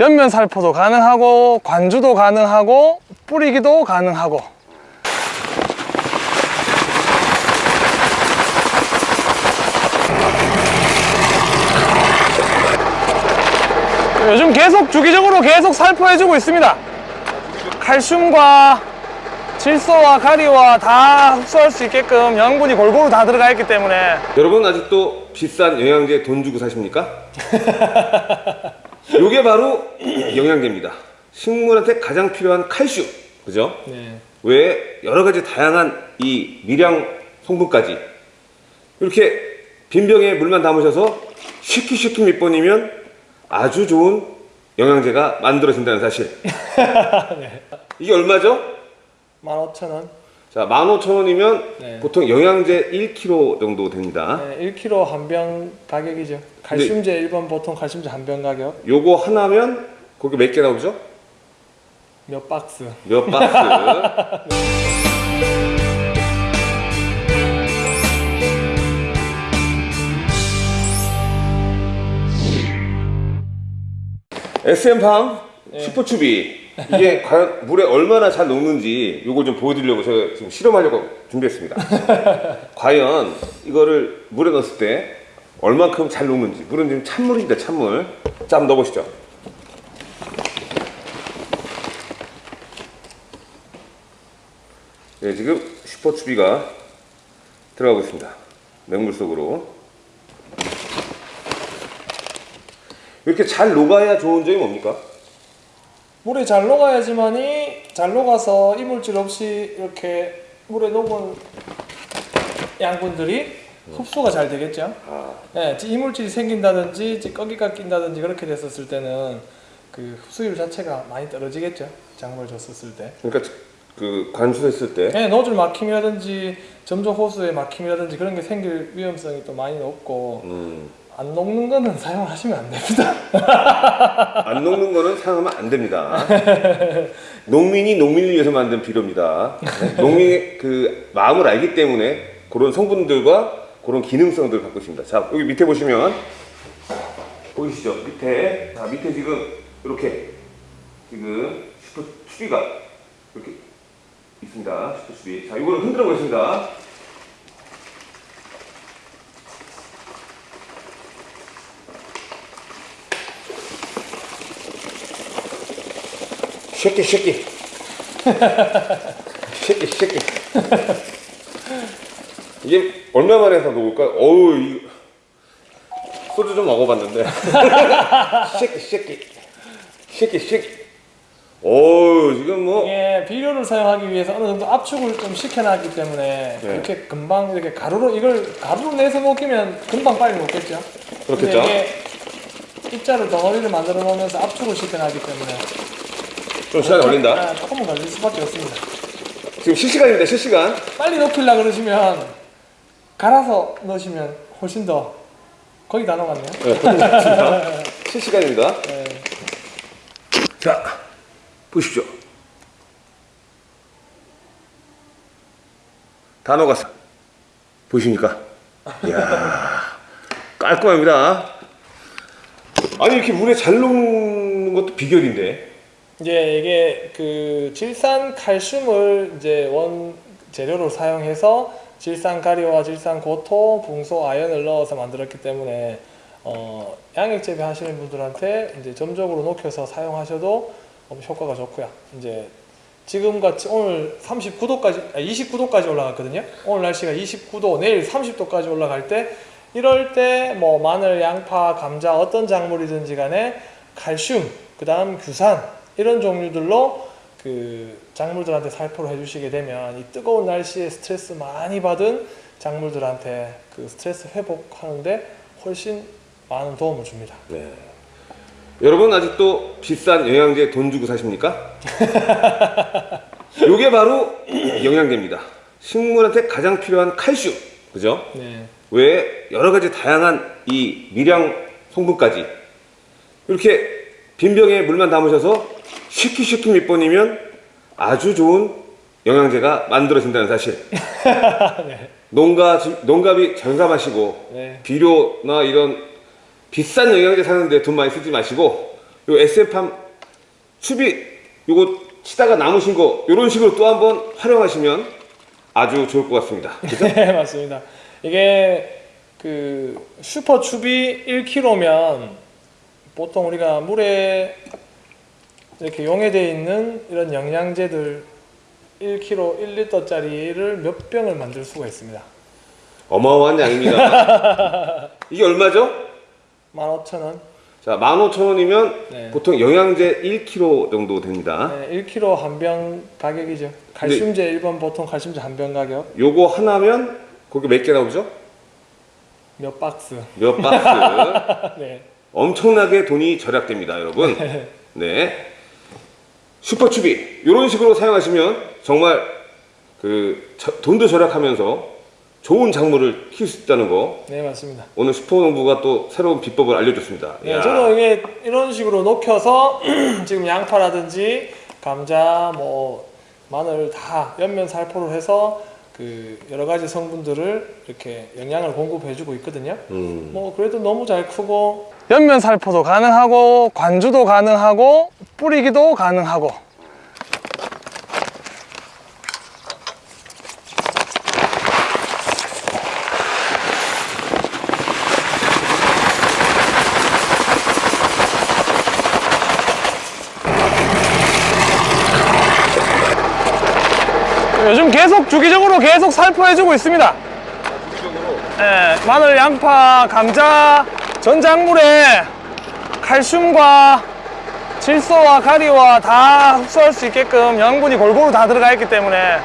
옆면 살포도 가능하고 관주도 가능하고 뿌리기도 가능하고. 요즘 계속 주기적으로 계속 살포해주고 있습니다. 칼슘과 질소와 가리와 다 흡수할 수 있게끔 영양분이 골고루 다 들어가 있기 때문에 여러분 아직도 비싼 영양제 돈 주고 사십니까? 요게 바로 영양제입니다 식물한테 가장 필요한 칼슘 그죠? 네. 왜 여러 가지 다양한 이 미량 성분까지 이렇게 빈병에 물만 담으셔서 쉐키쉐키 몇 번이면 아주 좋은 영양제가 만들어진다는 사실 이게 얼마죠? 15,000원. 자 15,000원이면 네. 보통 영양제 1kg 정도 됩니다. 네, 1kg 한 병 가격이죠. 칼슘제 일반 보통 칼슘제 한 병 가격. 요거 하나면 거기 몇 개 나오죠? 몇 박스. 몇 박스? SM팜 슈퍼추비 이게 과연 물에 얼마나 잘 녹는지 요걸 좀 보여드리려고 제가 지금 실험하려고 준비했습니다 과연 이거를 물에 넣었을 때 얼만큼 잘 녹는지 물은 지금 찬물입니다 찬물 자 한번 넣어보시죠 네, 지금 슈퍼추비가 들어가고 있습니다. 맹물 속으로. 이렇게 잘 녹아야 좋은 점이 뭡니까? 물에 잘 녹아야지만이 잘 녹아서 이물질 없이 이렇게 물에 녹은 양분들이 흡수가 잘 되겠죠. 아, 네, 이물질이 생긴다든지 꺼기가 낀다든지 그렇게 됐었을 때는 그 흡수율 자체가 많이 떨어지겠죠. 작물 줬었을 때. 그러니까 그 관수했을 때 네, 노즐 막힘이라든지 점조 호수의 막힘이라든지 그런 게 생길 위험성이 또 많이 높고 음, 안 녹는 거는 사용하시면 안 됩니다. 안 녹는 거는 사용하면 안 됩니다. 농민이 농민을 위해서 만든 비료입니다. 네? 농민의 그 마음을 알기 때문에 그런 성분들과 그런 기능성들을 갖고 있습니다. 자, 여기 밑에 보시면 보이시죠? 밑에 자 밑에 지금 이렇게 지금 슈퍼 추비가 이렇게 있습니다. 슈퍼 추비. 자, 이거를 흔들어 보겠습니다. 쉐끼 쉐끼 쉐끼 쉐끼 이게 얼마 만에 해서 녹을까? 어우 이 소주 좀 먹어봤는데 쉐끼 쉐끼 쉐끼 쉐끼 어우 지금 뭐 이게 비료를 사용하기 위해서 어느 정도 압축을 좀 시켜놨기 때문에 네. 이렇게 금방 이렇게 가루로 이걸 가루로 내서 먹이면 금방 빨리 먹겠죠. 그렇겠죠. 입자를 덩어리를 만들어 놓으면서 압축을 시켜놨기 때문에 좀 시간이 걸린다 아, 조금은 걸릴 수밖에 없습니다. 지금 실시간입니다 실시간 빨리 넣기려 그러시면 갈아서 넣으시면 훨씬 더 거의 다 녹았네요. 네. 실시간입니다 네. 자 보십시오 다 녹았어 보이십니까 이야 깔끔합니다 아니 이렇게 물에 잘 녹는 것도 비결인데 이제 이게 그 질산 칼슘을 이제 원 재료로 사용해서 질산 가리와 질산 고토, 붕소, 아연을 넣어서 만들었기 때문에 어, 양액 재배 하시는 분들한테 이제 점적으로 녹여서 사용하셔도 어, 효과가 좋고요. 이제 지금 같이 오늘 39도까지, 29도까지 올라갔거든요. 오늘 날씨가 29도, 내일 30도까지 올라갈 때 이럴 때 뭐 마늘, 양파, 감자 어떤 작물이든지 간에 칼슘, 그 다음 규산 이런 종류들로 그 작물들한테 살포를 해주시게 되면 이 뜨거운 날씨에 스트레스 많이 받은 작물들한테 그 스트레스 회복하는데 훨씬 많은 도움을 줍니다. 네. 여러분 아직도 비싼 영양제 돈 주고 사십니까? 요게 바로 영양제입니다. 식물한테 가장 필요한 칼슘, 그죠? 네. 왜 여러 가지 다양한 이 미량 성분까지 이렇게 빈병에 물만 담으셔서 쉐키쉐키 몇 번이면 아주 좋은 영양제가 만들어진다는 사실. 농가 지- 농가비 절감하시고 네. 비료나 이런 비싼 영양제 사는데 돈 많이 쓰지 마시고 요 SF팜 수비 요거 치다가 남으신 거 이런 식으로 또 한번 활용하시면 아주 좋을 것 같습니다. 그죠? 네, 맞습니다. 이게 그 슈퍼 추비 1kg면 보통 우리가 물에 이렇게 용해되어 있는 이런 영양제들 1kg 1리터짜리를 몇 병을 만들 수가 있습니다. 어마어마한 양입니다. 이게 얼마죠? 15,000원. 자, 15,000원이면 네. 보통 영양제 1kg 정도 됩니다. 네, 1kg 한 병 가격이죠. 칼슘제 일반 보통 칼슘제 한 병 가격 요거 하나면 거기 몇 개 나오죠? 몇 박스. 몇 박스. 네. 엄청나게 돈이 절약됩니다, 여러분. 네. 슈퍼추비 이런 식으로 사용하시면 정말 그 저- 돈도 절약하면서 좋은 작물을 키울 수 있다는 거 네, 맞습니다. 오늘 슈퍼농부가 또 새로운 비법을 알려줬습니다. 네. 저도 이게 이런 식으로 녹여서 지금 양파라든지 감자, 뭐 마늘 다 옆면 살포를 해서 그 여러 가지 성분들을 이렇게 영양을 공급해주고 있거든요. 음. 뭐 그래도 너무 잘 크고 옆면 살포도 가능하고 관주도 가능하고 뿌리기도 가능하고 요즘 계속 주기적으로 계속 살포해주고 있습니다. 예, 마늘, 양파, 감자, 전작물에 칼슘과 질소와 가리와 다 흡수할 수 있게끔 영양분이 골고루 다 들어가 있기 때문에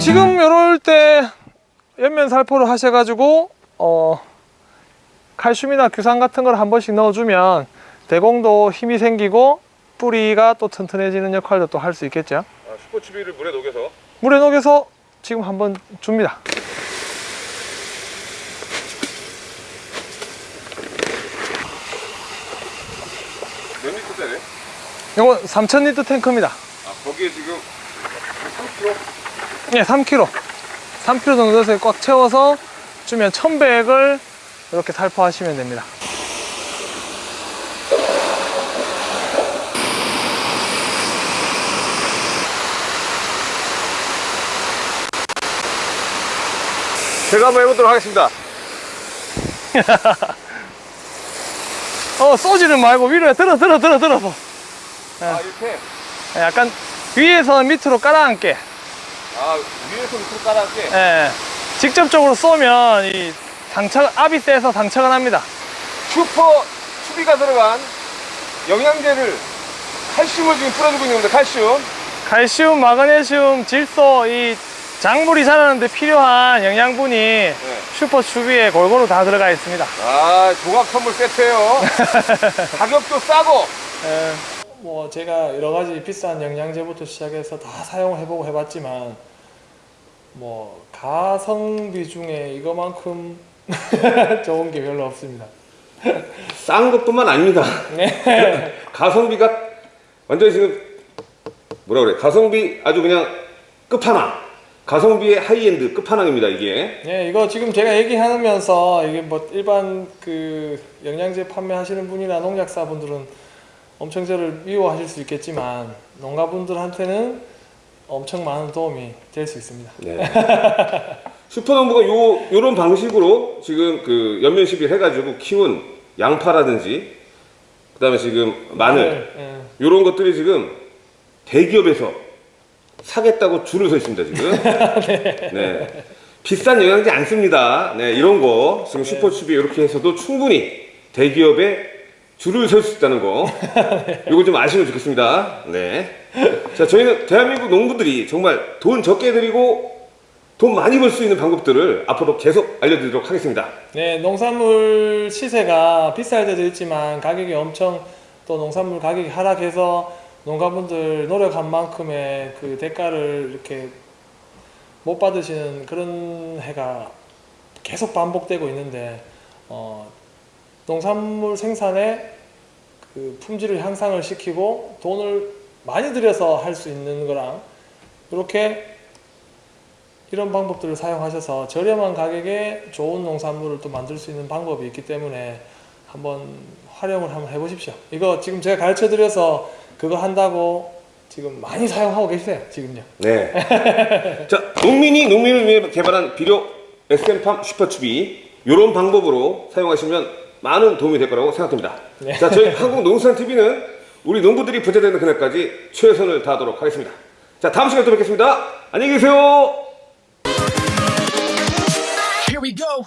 지금 이럴 때 옆면 살포를 하셔가지고 어, 칼슘이나 규산 같은 걸 한 번씩 넣어주면 대공도 힘이 생기고 뿌리가 또 튼튼해지는 역할도 또 할 수 있겠죠. 아, 슈퍼추비를 물에 녹여서 물에 녹여서 지금 한번 줍니다. 몇 리터짜리? 이거 3000리터 탱크입니다. 아, 거기에 지금 3kg? 네, 3kg. 3kg 정도 넣어서 꽉 채워서 주면 1100을 이렇게 살포하시면 됩니다. 제가 한번 해보도록 하겠습니다. 어, 쏘지는 말고 위로 들어, 들어, 들어, 들어서. 아, 이렇게? 약간 위에서 밑으로 깔아앉게. 아, 위에서 밑으로 깔아할게. 예. 직접적으로 쏘면 이 상처, 압이 세서 상처가 납니다. 슈퍼 추비가 들어간 영양제를 칼슘을 지금 뿌려주고 있는데 칼슘 칼슘, 마그네슘, 질소, 이 작물이 자라는데 필요한 영양분이 슈퍼 추비에 골고루 다 들어가 있습니다. 아 종합 선물 세트예요 가격도 싸고 예. 뭐 제가 여러 가지 비싼 영양제부터 시작해서 다 사용을 해보고 해봤지만 뭐 가성비 중에 이거만큼 좋은 게 별로 없습니다. 싼 것뿐만 아닙니다 네. 가성비가 완전히 지금 뭐라 그래 가성비 아주 그냥 끝판왕 가성비의 하이엔드 끝판왕입니다 이게 네, 이거 지금 제가 얘기하면서 이게 뭐 일반 그 영양제 판매하시는 분이나 농약사 분들은 엄청 저를 미워하실 수 있겠지만 농가분들한테는 엄청 많은 도움이 될 수 있습니다. 네. 슈퍼농부가 요 요런 방식으로 지금 그 연면 시비 해가지고 키운 양파라든지 그다음에 지금 마늘 예. 요런 것들이 지금 대기업에서 사겠다고 줄을 서 있습니다 지금. 네. 비싼 영양제 안 씁니다. 네, 이런 거 지금 슈퍼춥이 이렇게 해서도 충분히 대기업의 줄을 설 수 있다는 거. 이거 좀 아시면 좋겠습니다. 네. 자, 저희는 대한민국 농부들이 정말 돈 적게 들이고 돈 많이 벌 수 있는 방법들을 앞으로 계속 알려드리도록 하겠습니다. 네, 농산물 시세가 비쌀 때도 있지만 가격이 엄청 또 농산물 가격이 하락해서 농가분들 노력한 만큼의 그 대가를 이렇게 못 받으시는 그런 해가 계속 반복되고 있는데 어, 농산물 생산에 그 품질을 향상을 시키고 돈을 많이 들여서 할 수 있는 거랑 이렇게 이런 방법들을 사용하셔서 저렴한 가격에 좋은 농산물을 또 만들 수 있는 방법이 있기 때문에 한번 활용을 한번 해보십시오. 이거 지금 제가 가르쳐 드려서 그거 한다고 지금 많이 사용하고 계세요. 지금요. 네. 자, 농민이 농민을 위해 개발한 비료 SM팜 슈퍼춥이 이런 방법으로 사용하시면 많은 도움이 될 거라고 생각됩니다. 네. 자, 저희 한국농수산TV는 우리 농부들이 부자되는 그날까지 최선을 다하도록 하겠습니다. 자, 다음 시간에 또 뵙겠습니다. 안녕히 계세요. Here we go.